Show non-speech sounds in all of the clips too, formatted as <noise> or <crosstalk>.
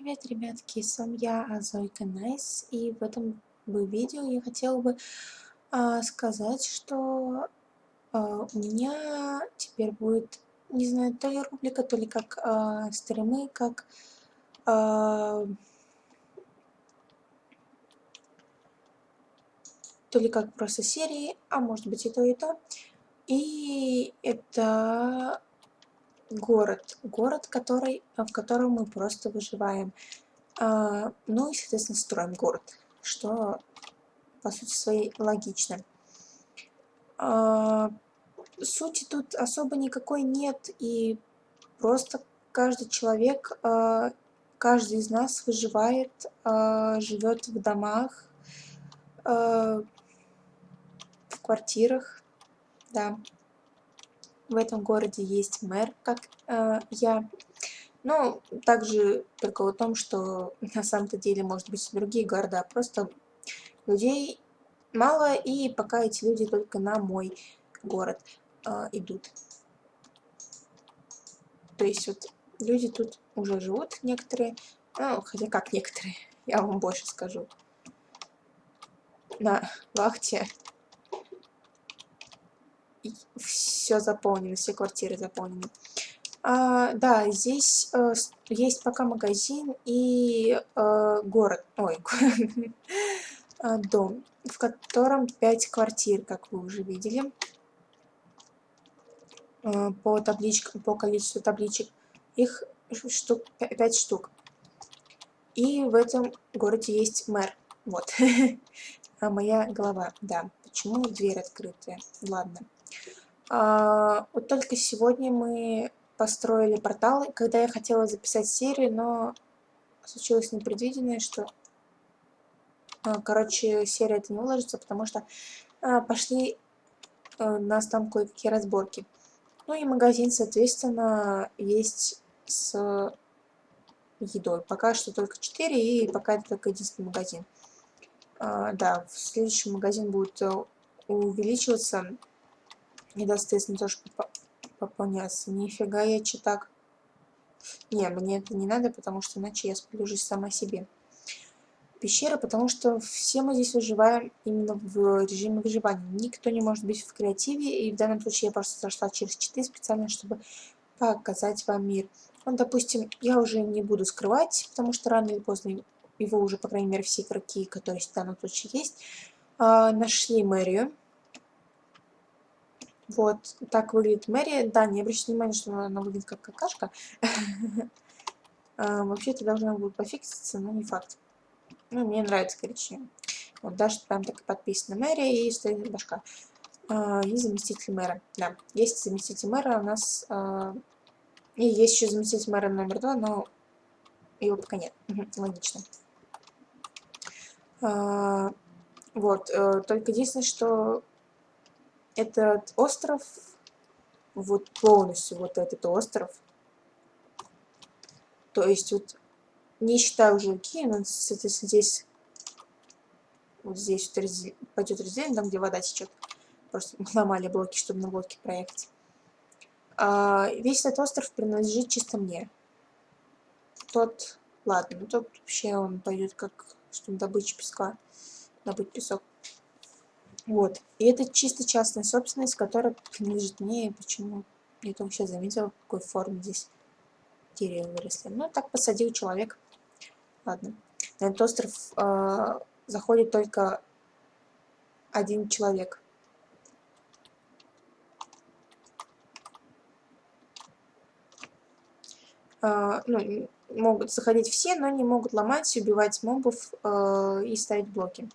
Привет, ребятки, с вами я, Азойка Найс, и в этом бы видео я хотела бы а, сказать, что а, у меня теперь будет, не знаю, то ли рубрика, то ли как а, стримы, как а, то ли как просто серии, а может быть и то, и то. И это город. Город, который, в котором мы просто выживаем. А, ну и, соответственно, строим город, что, по сути своей, логично. А, сути тут особо никакой нет, и просто каждый человек, а, каждый из нас выживает, а, живет в домах, в квартирах, да в этом городе есть мэр, как э, я. Ну, также только о том, что <laughs> на самом-то деле, может быть, другие города, просто людей мало, и пока эти люди только на мой город э, идут. То есть вот люди тут уже живут некоторые, ну, хотя как некоторые, <laughs> я вам больше скажу. На вахте все заполнено, все квартиры заполнены. А, да, здесь э, есть пока магазин и э, город, ой, <laughs> а, дом, в котором 5 квартир, как вы уже видели. Э, по табличкам, по количеству табличек, их штук, 5 штук. И в этом городе есть мэр, вот, <laughs> а моя голова, да. Почему дверь открытая? Ладно. А, вот только сегодня мы построили портал, когда я хотела записать серию, но случилось непредвиденное, что, а, короче, серия это не уложится, потому что а, пошли нас там кое-какие разборки. Ну и магазин, соответственно, есть с едой. Пока что только 4, и пока это только единственный магазин. Да, в следующем магазин будет увеличиваться и, да, соответственно, тоже пополняться. Нифига я читак. Не, мне это не надо, потому что иначе я сплюжусь сама себе. Пещера, потому что все мы здесь выживаем именно в режиме выживания. Никто не может быть в креативе, и в данном случае я просто зашла через читы специально, чтобы показать вам мир. Вот, допустим, я уже не буду скрывать, потому что рано или поздно его уже, по крайней мере, все игроки, которые в данном случае есть, а, нашли мэрию. Вот так выглядит мэрия. Да, не обращайте внимания, что она выглядит как какашка. А, <laughs> вообще это должно будет пофикситься, но не факт. Ну, мне нравится коричневый. Вот даже прям так и подписано мэрия и стоит башка. А, и заместитель мэра. Да, есть заместитель мэра у нас. А, и есть еще заместитель мэра номер два, но его пока нет. Логично. Вот, э, только единственное, что этот остров, вот полностью вот этот остров, то есть вот не считая уже океан, соответственно, здесь, вот здесь вот раздель, пойдет разделение, там, где вода течет. Просто <laughs> ломали блоки, чтобы на блоке проехать. А, весь этот остров принадлежит чисто мне. Тот, ладно, ну тот вообще он пойдет как, чтобы добыча песка, добыть песок. Вот. И это чисто частная собственность, которая принадлежит мне. И почему? Я только сейчас заметила, в какой форме здесь деревья выросли. Ну, так посадил человек. Ладно. На этот остров э, заходит только один человек. Э, ну, могут заходить все, но не могут ломать, убивать мобов э, и ставить блоки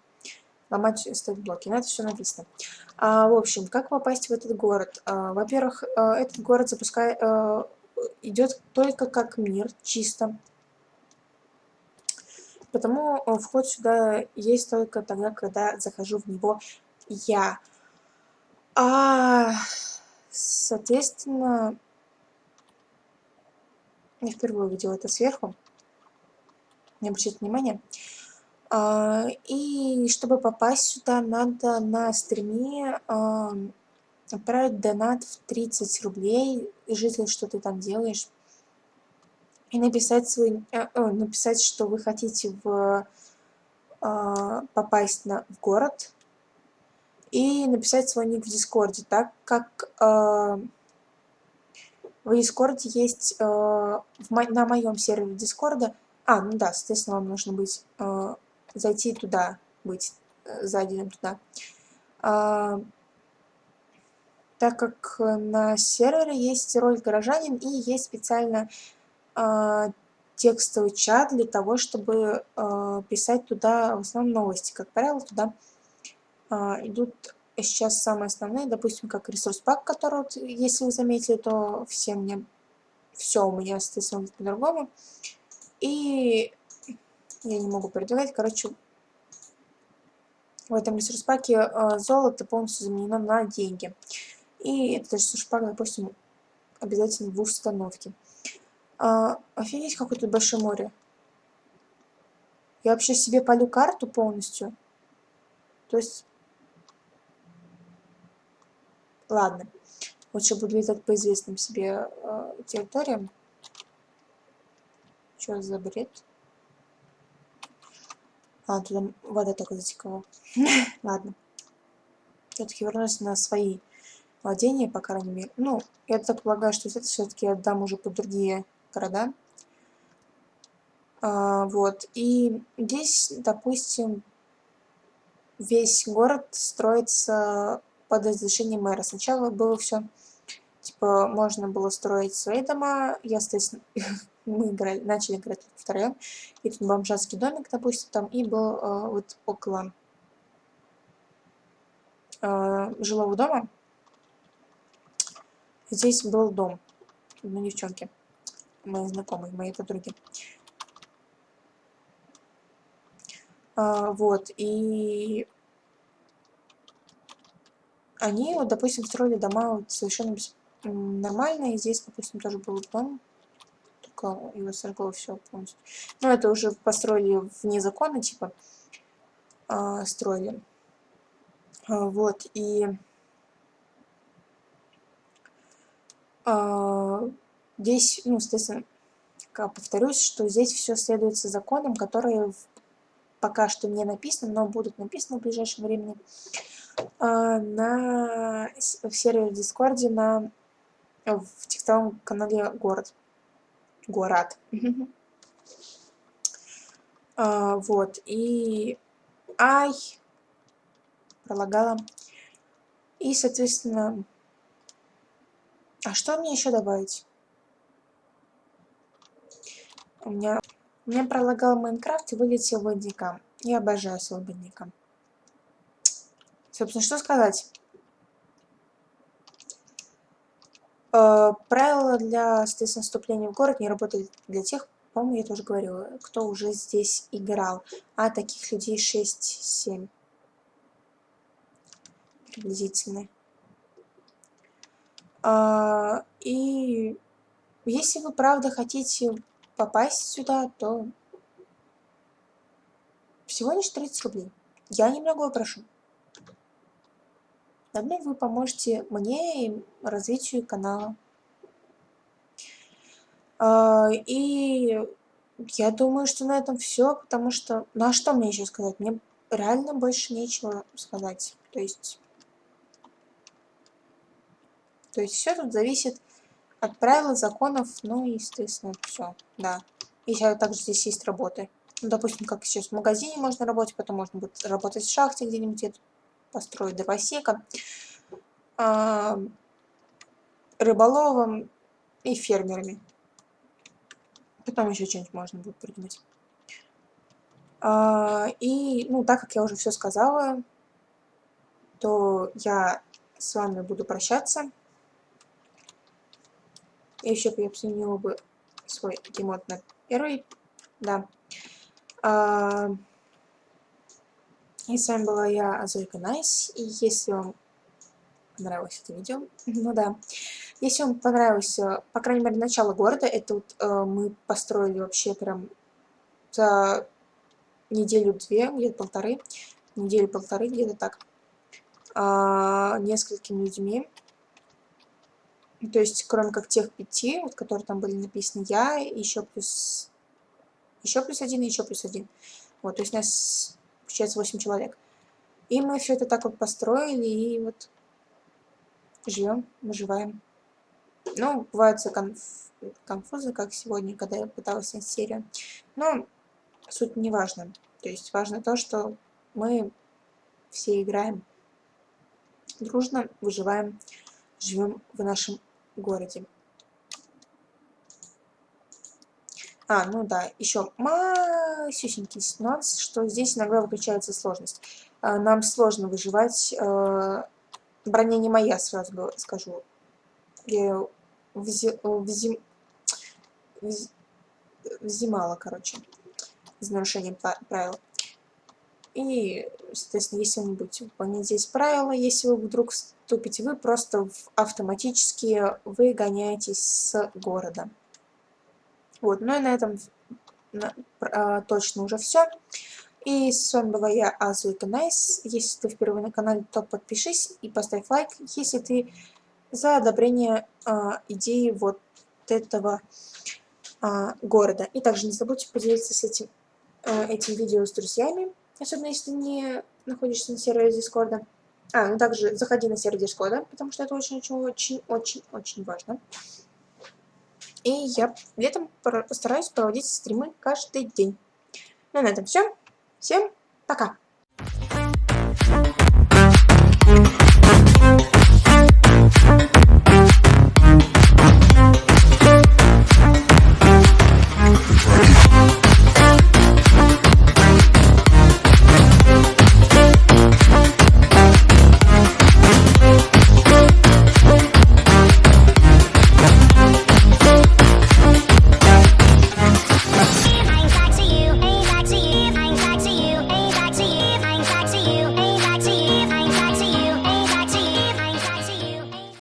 ломать блоки. Но это все написано. А, в общем, как попасть в этот город? А, Во-первых, а, этот город запускает, а, идет только как мир, чисто. Потому а, вход сюда есть только тогда, когда захожу в него я. А, соответственно, я впервые увидела это сверху. Не обращайте внимания. А, и чтобы попасть сюда, надо на стриме а, отправить донат в 30 рублей. Житель, что ты там делаешь? и написать свой, э, написать, что вы хотите в, попасть на, в город, и написать свой ник в Дискорде, так как в Дискорде есть, на моем сервере Дискорда, а, ну да, соответственно, вам нужно быть, зайти туда, быть э, зайденным туда. Э, так как на сервере есть роль горожанин и есть специально э, текстовый чат для того, чтобы э, писать туда в основном новости. Как правило, туда э, идут сейчас самые основные, допустим, как ресурс пак, который, если вы заметили, то все мне, все у меня, соответственно, по-другому. И я не могу передавать, короче, в этом ресурс паке э, золото полностью заменено на деньги. И этот ресурс пак, допустим, обязательно в установке. А, офигеть, какое тут большое море. Я вообще себе полю карту полностью. То есть... Ладно. Лучше буду летать по известным себе э, территориям. Что за бред? А, туда вода только затекала. <laughs> Ладно. Все-таки вернусь на свои владения, по крайней мере. Ну, я так полагаю, что это все-таки отдам уже под другие города. А, вот. И здесь, допустим, весь город строится под разрешением мэра. Сначала было все, типа, можно было строить свои дома. Я, соответственно, <laughs> мы играли, начали играть втроем. И тут бомжатский домик, допустим, там, и был э, вот около э, жилого дома. Здесь был дом, ну, девчонки мои знакомые, мои подруги. А, вот, и они, вот, допустим, строили дома вот совершенно нормально, и здесь, допустим, тоже был дом, только его сожгло все полностью. Но это уже построили вне закона, типа, а, строили. А, вот, и... А, Здесь, ну, соответственно, повторюсь, что здесь все следуется законам, которые пока что не написаны, но будут написаны в ближайшем времени на, в сервере Дискорде на, в текстовом канале Город. Город. А, вот, и... Ай! Пролагала. И, соответственно... А что мне еще добавить? У меня, у меня пролагал Майнкрафт и вылетел водника. Я обожаю свободника. Собственно, что сказать? Э, правила для, соответственно, вступления в город не работают для тех, по-моему, я тоже говорила, кто уже здесь играл. А таких людей 6-7. Приблизительно. А, и если вы правда хотите попасть сюда, то всего лишь 30 рублей. Я немного прошу. Заодно вы поможете мне и развитию канала. А, и я думаю, что на этом все, потому что... Ну а что мне еще сказать? Мне реально больше нечего сказать. То есть... То есть все тут зависит от правил, законов, ну и, естественно, все, да. И также здесь есть работы. Ну, допустим, как сейчас в магазине можно работать, потом можно будет работать в шахте где-нибудь, построить дровосека, э, рыболовом и фермерами. Потом еще что-нибудь можно будет придумать. А, и, ну, так как я уже все сказала, то я с вами буду прощаться. И еще бы я сменила бы свой gamemode на первый. Да. И с вами была я, Азойка Найс. И если вам понравилось это видео, <laughs> ну да, если вам понравилось, э, по крайней мере, начало города, это вот э, мы построили вообще прям за неделю-две, где-то полторы, неделю-полторы, где-то так, э, несколькими людьми. То есть, кроме как тех пяти, вот, которые там были написаны, я, еще плюс... Еще плюс один еще плюс один. Вот, то есть нас, получается, 8 человек. И мы все это так вот построили, и вот живем, выживаем. Ну, бывают конф... конфузы, как сегодня, когда я пыталась снять серию. Но суть не важна. То есть важно то, что мы все играем дружно, выживаем, живем в нашем городе. А, ну да, еще масюсенький нюанс, что здесь иногда выключается сложность. А, нам сложно выживать. А, броня не моя, сразу скажу. Я взи, взи, взи, взимала, короче, из нарушения правил. И, соответственно, если вы будете выполнять здесь правила, если вы вдруг вступите, вы просто автоматически выгоняетесь с города. Вот, ну и на этом а, точно уже все. И с вами была я, Азуика Найс. Если ты впервые на канале, то подпишись и поставь лайк, если ты за одобрение а, идеи вот этого а, города. И также не забудьте поделиться с этим, а, этим видео с друзьями, особенно если ты не находишься на сервере Дискорда. А, ну также заходи на сервер Дискорда, потому что это очень-очень-очень-очень важно. И я летом постараюсь проводить стримы каждый день. Ну, на этом все. Всем пока!